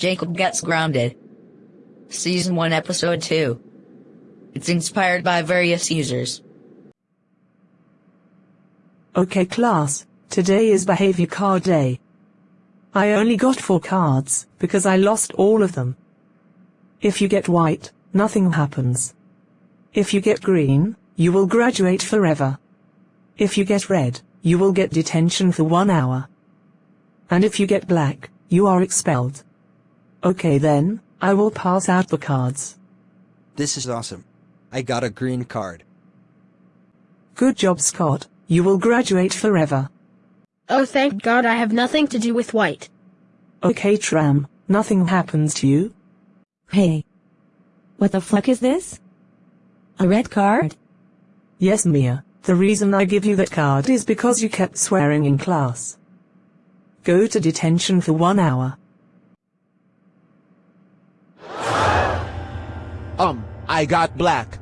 Jacob Gets Grounded. Season 1, Episode 2. It's inspired by various users. Okay class, today is behavior card day. I only got four cards, because I lost all of them. If you get white, nothing happens. If you get green, you will graduate forever. If you get red, you will get detention for one hour. And if you get black, you are expelled. Okay then, I will pass out the cards. This is awesome. I got a green card. Good job Scott, you will graduate forever. Oh thank God I have nothing to do with white. Okay Tram, nothing happens to you. Hey. What the fuck is this? A red card? Yes Mia, the reason I give you that card is because you kept swearing in class. Go to detention for one hour. Um, I got black.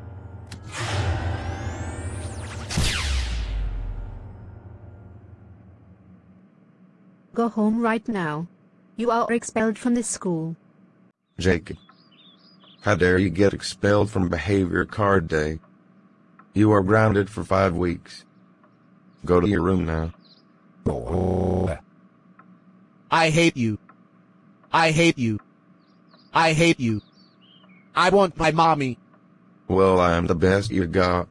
Go home right now. You are expelled from this school. Jacob. How dare you get expelled from behavior card day? You are grounded for five weeks. Go to your room now. I hate you. I hate you. I hate you. I want my mommy. Well, I am the best you got.